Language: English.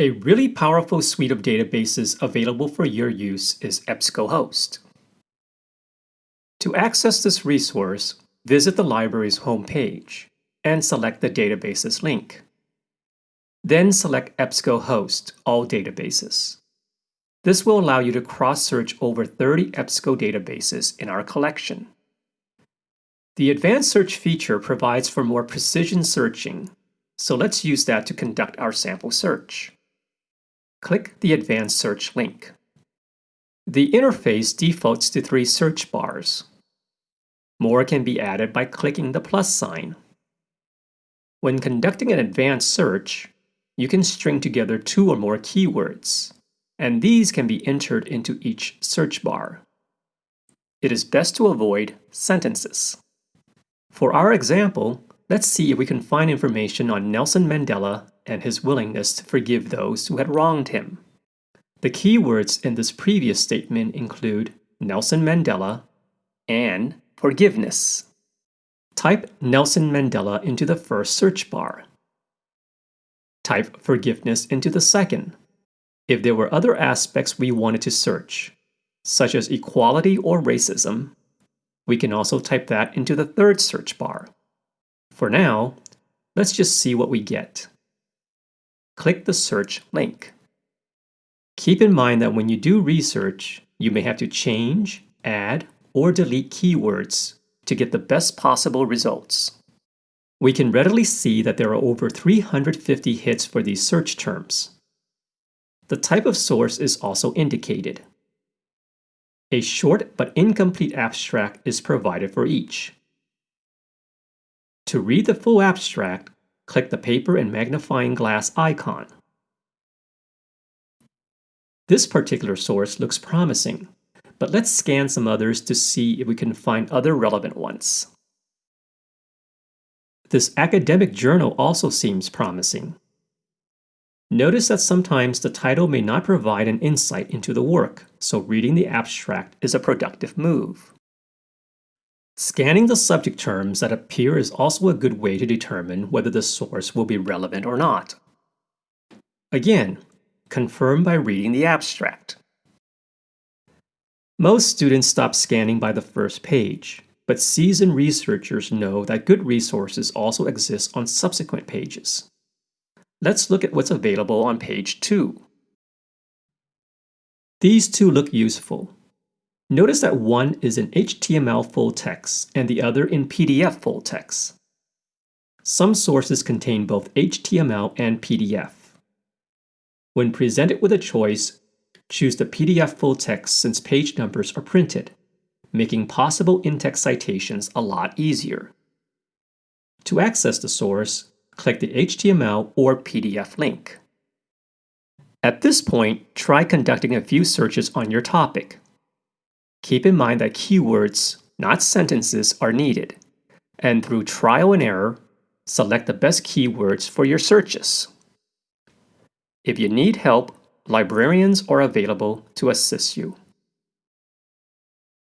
A really powerful suite of databases available for your use is EBSCOhost. To access this resource, visit the library's homepage and select the Databases link. Then select EBSCOhost All Databases. This will allow you to cross-search over 30 EBSCO databases in our collection. The Advanced Search feature provides for more precision searching, so let's use that to conduct our sample search click the Advanced Search link. The interface defaults to three search bars. More can be added by clicking the plus sign. When conducting an advanced search, you can string together two or more keywords, and these can be entered into each search bar. It is best to avoid sentences. For our example, let's see if we can find information on Nelson Mandela and his willingness to forgive those who had wronged him. The keywords in this previous statement include Nelson Mandela and forgiveness. Type Nelson Mandela into the first search bar. Type forgiveness into the second. If there were other aspects we wanted to search, such as equality or racism, we can also type that into the third search bar. For now, let's just see what we get click the search link. Keep in mind that when you do research, you may have to change, add, or delete keywords to get the best possible results. We can readily see that there are over 350 hits for these search terms. The type of source is also indicated. A short but incomplete abstract is provided for each. To read the full abstract, click the paper and magnifying glass icon. This particular source looks promising, but let's scan some others to see if we can find other relevant ones. This academic journal also seems promising. Notice that sometimes the title may not provide an insight into the work, so reading the abstract is a productive move. Scanning the subject terms that appear is also a good way to determine whether the source will be relevant or not. Again, confirm by reading the abstract. Most students stop scanning by the first page, but seasoned researchers know that good resources also exist on subsequent pages. Let's look at what's available on page 2. These two look useful, Notice that one is in HTML full text and the other in PDF full text. Some sources contain both HTML and PDF. When presented with a choice, choose the PDF full text since page numbers are printed, making possible in-text citations a lot easier. To access the source, click the HTML or PDF link. At this point, try conducting a few searches on your topic. Keep in mind that keywords, not sentences, are needed, and through trial and error, select the best keywords for your searches. If you need help, librarians are available to assist you.